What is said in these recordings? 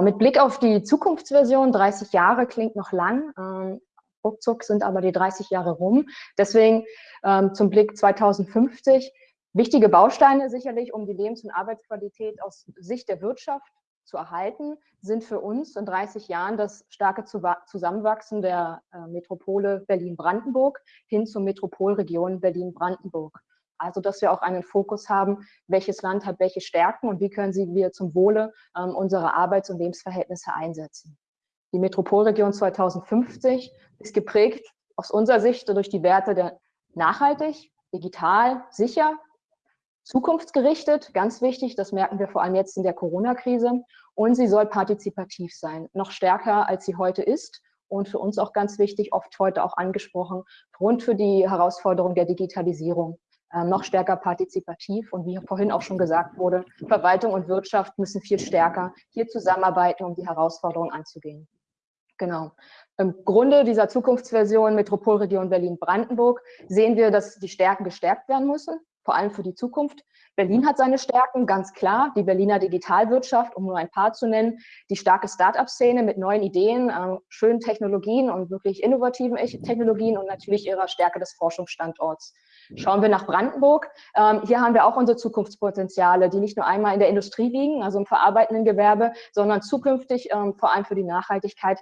Mit Blick auf die Zukunftsversion, 30 Jahre klingt noch lang, ähm, ruckzuck sind aber die 30 Jahre rum. Deswegen ähm, zum Blick 2050 wichtige Bausteine sicherlich, um die Lebens- und Arbeitsqualität aus Sicht der Wirtschaft zu erhalten, sind für uns in 30 Jahren das starke Zusammenwachsen der äh, Metropole Berlin-Brandenburg hin zur Metropolregion Berlin-Brandenburg. Also, dass wir auch einen Fokus haben, welches Land hat welche Stärken und wie können sie wir zum Wohle ähm, unserer Arbeits- und Lebensverhältnisse einsetzen. Die Metropolregion 2050 ist geprägt aus unserer Sicht durch die Werte der nachhaltig, digital, sicher, zukunftsgerichtet, ganz wichtig, das merken wir vor allem jetzt in der Corona-Krise. Und sie soll partizipativ sein, noch stärker als sie heute ist. Und für uns auch ganz wichtig, oft heute auch angesprochen, rund für die Herausforderung der Digitalisierung noch stärker partizipativ. Und wie vorhin auch schon gesagt wurde, Verwaltung und Wirtschaft müssen viel stärker hier zusammenarbeiten, um die Herausforderungen anzugehen. Genau. Im Grunde dieser Zukunftsversion Metropolregion Berlin-Brandenburg sehen wir, dass die Stärken gestärkt werden müssen, vor allem für die Zukunft. Berlin hat seine Stärken, ganz klar. Die Berliner Digitalwirtschaft, um nur ein paar zu nennen, die starke Start-up-Szene mit neuen Ideen, äh, schönen Technologien und wirklich innovativen Technologien und natürlich ihrer Stärke des Forschungsstandorts. Schauen wir nach Brandenburg. Ähm, hier haben wir auch unsere Zukunftspotenziale, die nicht nur einmal in der Industrie liegen, also im verarbeitenden Gewerbe, sondern zukünftig ähm, vor allem für die Nachhaltigkeit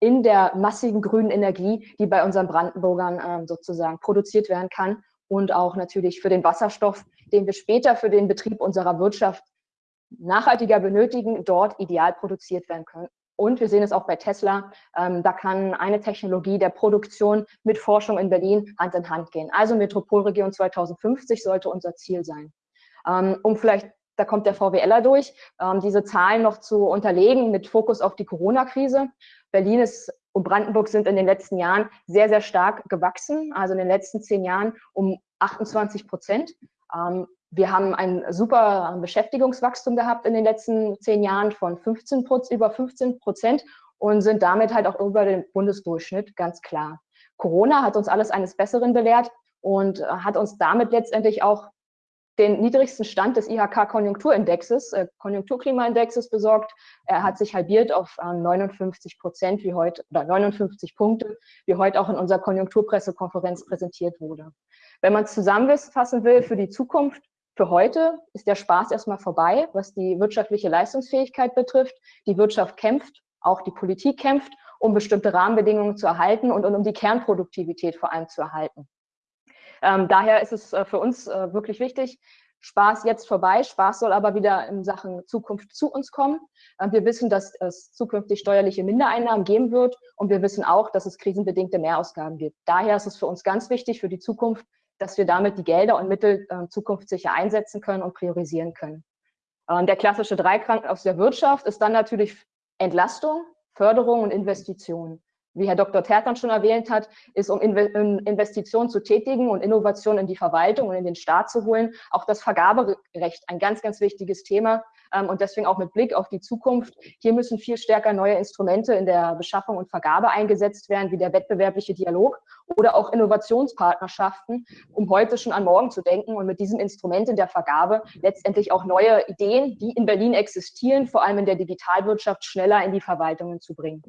in der massiven grünen Energie, die bei unseren Brandenburgern ähm, sozusagen produziert werden kann und auch natürlich für den Wasserstoff, den wir später für den Betrieb unserer Wirtschaft nachhaltiger benötigen, dort ideal produziert werden können. Und wir sehen es auch bei Tesla, ähm, da kann eine Technologie der Produktion mit Forschung in Berlin Hand in Hand gehen. Also Metropolregion 2050 sollte unser Ziel sein. Ähm, um vielleicht, da kommt der VWLer durch, ähm, diese Zahlen noch zu unterlegen mit Fokus auf die Corona-Krise. Berlin ist und Brandenburg sind in den letzten Jahren sehr, sehr stark gewachsen, also in den letzten zehn Jahren um 28 Prozent. Wir haben ein super Beschäftigungswachstum gehabt in den letzten zehn Jahren von 15 über 15 Prozent und sind damit halt auch über den Bundesdurchschnitt, ganz klar. Corona hat uns alles eines Besseren belehrt und äh, hat uns damit letztendlich auch den niedrigsten Stand des IHK-Konjunkturindexes, äh, Konjunkturklimaindexes besorgt. Er hat sich halbiert auf äh, 59 Prozent wie heute oder 59 Punkte, wie heute auch in unserer Konjunkturpressekonferenz präsentiert wurde. Wenn man es zusammenfassen will für die Zukunft, für heute ist der Spaß erstmal vorbei, was die wirtschaftliche Leistungsfähigkeit betrifft. Die Wirtschaft kämpft, auch die Politik kämpft, um bestimmte Rahmenbedingungen zu erhalten und, und um die Kernproduktivität vor allem zu erhalten. Ähm, daher ist es äh, für uns äh, wirklich wichtig, Spaß jetzt vorbei. Spaß soll aber wieder in Sachen Zukunft zu uns kommen. Ähm, wir wissen, dass es zukünftig steuerliche Mindereinnahmen geben wird und wir wissen auch, dass es krisenbedingte Mehrausgaben gibt. Daher ist es für uns ganz wichtig für die Zukunft, dass wir damit die Gelder und Mittel äh, zukunftssicher einsetzen können und priorisieren können. Ähm, der klassische Dreikrank aus der Wirtschaft ist dann natürlich Entlastung, Förderung und Investition. Wie Herr Dr. Tertan schon erwähnt hat, ist, um Investitionen zu tätigen und Innovationen in die Verwaltung und in den Staat zu holen, auch das Vergaberecht ein ganz, ganz wichtiges Thema, und deswegen auch mit Blick auf die Zukunft. Hier müssen viel stärker neue Instrumente in der Beschaffung und Vergabe eingesetzt werden, wie der wettbewerbliche Dialog oder auch Innovationspartnerschaften, um heute schon an morgen zu denken und mit diesem Instrument in der Vergabe letztendlich auch neue Ideen, die in Berlin existieren, vor allem in der Digitalwirtschaft, schneller in die Verwaltungen zu bringen.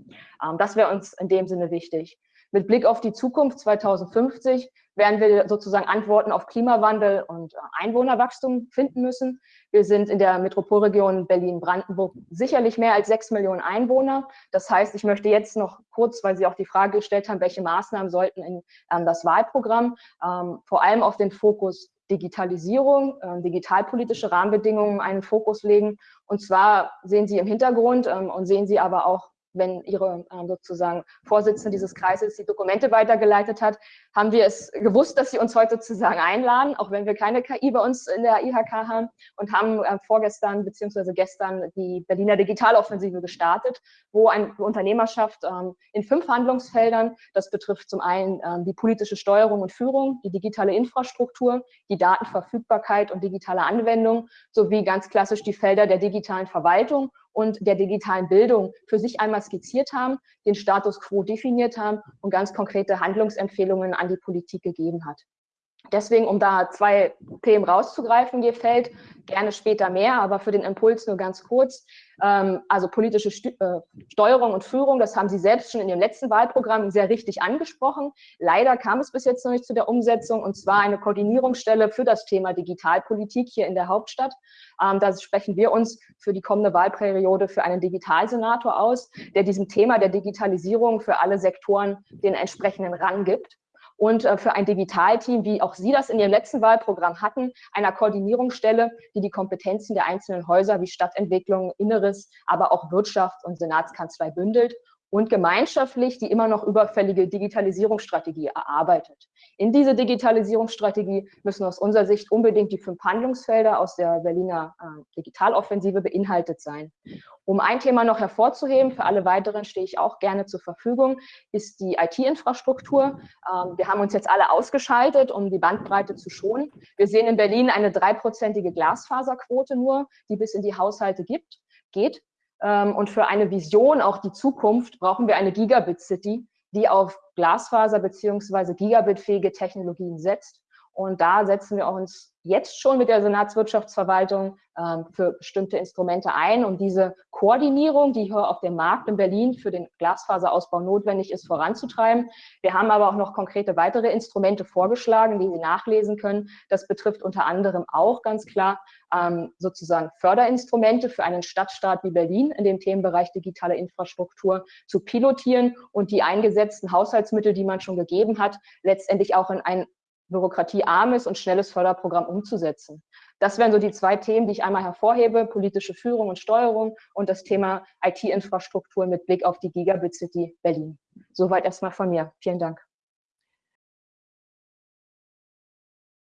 Ähm, das wäre uns in dem Sinne wichtig. Mit Blick auf die Zukunft 2050 werden wir sozusagen Antworten auf Klimawandel und äh, Einwohnerwachstum finden müssen. Wir sind in der Metropolregion Berlin-Brandenburg sicherlich mehr als sechs Millionen Einwohner. Das heißt, ich möchte jetzt noch kurz, weil Sie auch die Frage gestellt haben, welche Maßnahmen sollten in ähm, das Wahlprogramm, ähm, vor allem auf den Fokus Digitalisierung, äh, digitalpolitische Rahmenbedingungen einen Fokus legen. Und zwar sehen Sie im Hintergrund ähm, und sehen Sie aber auch wenn Ihre äh, sozusagen Vorsitzende dieses Kreises die Dokumente weitergeleitet hat, haben wir es gewusst, dass Sie uns heute sozusagen einladen, auch wenn wir keine KI bei uns in der IHK haben und haben äh, vorgestern beziehungsweise gestern die Berliner Digitaloffensive gestartet, wo eine Unternehmerschaft ähm, in fünf Handlungsfeldern, das betrifft zum einen ähm, die politische Steuerung und Führung, die digitale Infrastruktur, die Datenverfügbarkeit und digitale Anwendung sowie ganz klassisch die Felder der digitalen Verwaltung und der digitalen Bildung für sich einmal skizziert haben, den Status quo definiert haben und ganz konkrete Handlungsempfehlungen an die Politik gegeben hat. Deswegen, um da zwei Themen rauszugreifen, gefällt, gerne später mehr, aber für den Impuls nur ganz kurz. Ähm, also politische äh, Steuerung und Führung, das haben Sie selbst schon in Ihrem letzten Wahlprogramm sehr richtig angesprochen. Leider kam es bis jetzt noch nicht zu der Umsetzung, und zwar eine Koordinierungsstelle für das Thema Digitalpolitik hier in der Hauptstadt. Ähm, da sprechen wir uns für die kommende Wahlperiode für einen Digitalsenator aus, der diesem Thema der Digitalisierung für alle Sektoren den entsprechenden Rang gibt und äh, für ein Digitalteam, wie auch Sie das in Ihrem letzten Wahlprogramm hatten, einer Koordinierungsstelle, die die Kompetenzen der einzelnen Häuser wie Stadtentwicklung, Inneres, aber auch Wirtschaft und Senatskanzlei bündelt und gemeinschaftlich die immer noch überfällige Digitalisierungsstrategie erarbeitet. In diese Digitalisierungsstrategie müssen aus unserer Sicht unbedingt die fünf Handlungsfelder aus der Berliner äh, Digitaloffensive beinhaltet sein. Um ein Thema noch hervorzuheben, für alle weiteren stehe ich auch gerne zur Verfügung, ist die IT-Infrastruktur. Ähm, wir haben uns jetzt alle ausgeschaltet, um die Bandbreite zu schonen. Wir sehen in Berlin eine dreiprozentige Glasfaserquote nur, die bis in die Haushalte gibt, geht. Ähm, und für eine Vision, auch die Zukunft, brauchen wir eine Gigabit-City, die auf Glasfaser beziehungsweise Gigabit-fähige Technologien setzt. Und da setzen wir uns jetzt schon mit der Senatswirtschaftsverwaltung ähm, für bestimmte Instrumente ein, um diese Koordinierung, die hier auf dem Markt in Berlin für den Glasfaserausbau notwendig ist, voranzutreiben. Wir haben aber auch noch konkrete weitere Instrumente vorgeschlagen, die Sie nachlesen können. Das betrifft unter anderem auch ganz klar ähm, sozusagen Förderinstrumente für einen Stadtstaat wie Berlin in dem Themenbereich digitale Infrastruktur zu pilotieren und die eingesetzten Haushaltsmittel, die man schon gegeben hat, letztendlich auch in ein bürokratiearmes und schnelles Förderprogramm umzusetzen. Das wären so die zwei Themen, die ich einmal hervorhebe, politische Führung und Steuerung und das Thema IT-Infrastruktur mit Blick auf die Gigabit City Berlin. Soweit erstmal von mir. Vielen Dank.